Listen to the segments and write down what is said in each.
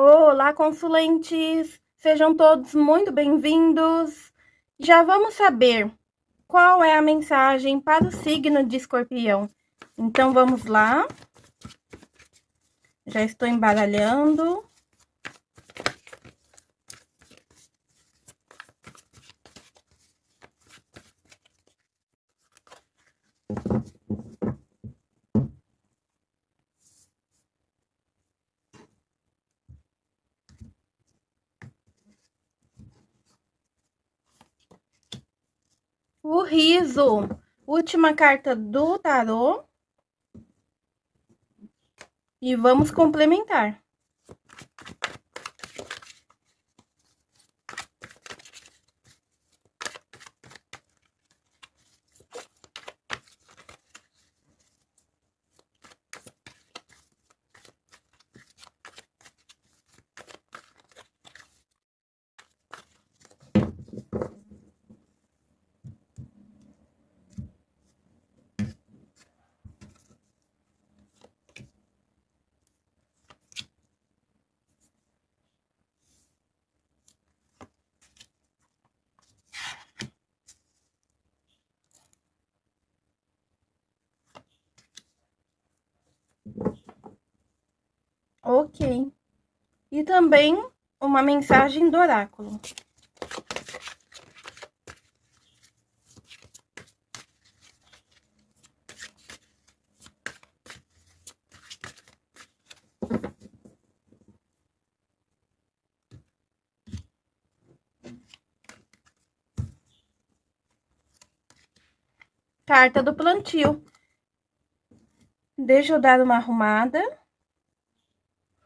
Olá, consulentes! Sejam todos muito bem-vindos. Já vamos saber qual é a mensagem para o signo de escorpião. Então, vamos lá. Já estou embaralhando. O riso, última carta do tarô. E vamos complementar. Ok. E também uma mensagem do oráculo. Carta do plantio. Deixa eu dar uma arrumada.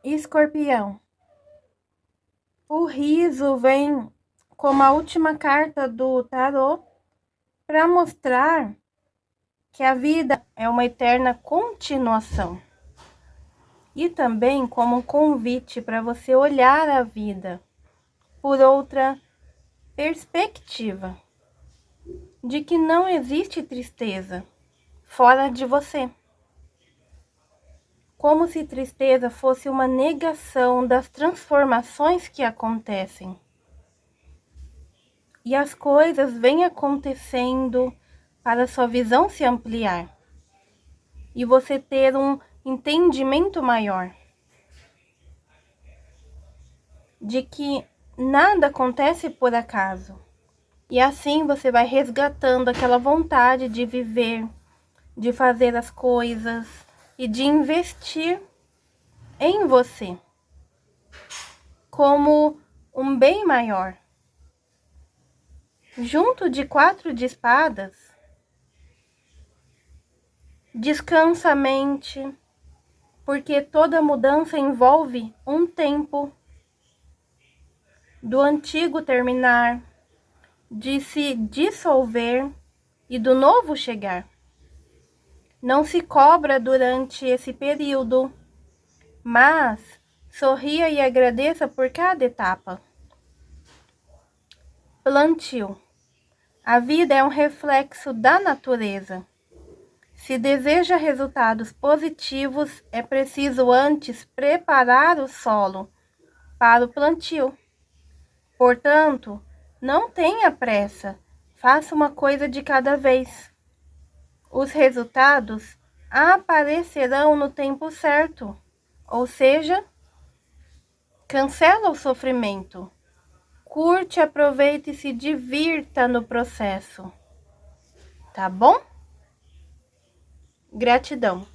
Escorpião. O riso vem como a última carta do tarô para mostrar que a vida é uma eterna continuação. E também como um convite para você olhar a vida por outra perspectiva de que não existe tristeza fora de você como se tristeza fosse uma negação das transformações que acontecem. E as coisas vêm acontecendo para sua visão se ampliar e você ter um entendimento maior de que nada acontece por acaso. E assim você vai resgatando aquela vontade de viver, de fazer as coisas, e de investir em você como um bem maior. Junto de quatro de espadas, descansa a mente, porque toda mudança envolve um tempo do antigo terminar, de se dissolver e do novo chegar. Não se cobra durante esse período, mas sorria e agradeça por cada etapa. Plantio. A vida é um reflexo da natureza. Se deseja resultados positivos, é preciso antes preparar o solo para o plantio. Portanto, não tenha pressa, faça uma coisa de cada vez. Os resultados aparecerão no tempo certo, ou seja, cancela o sofrimento. Curte, aproveite e se divirta no processo. Tá bom? Gratidão.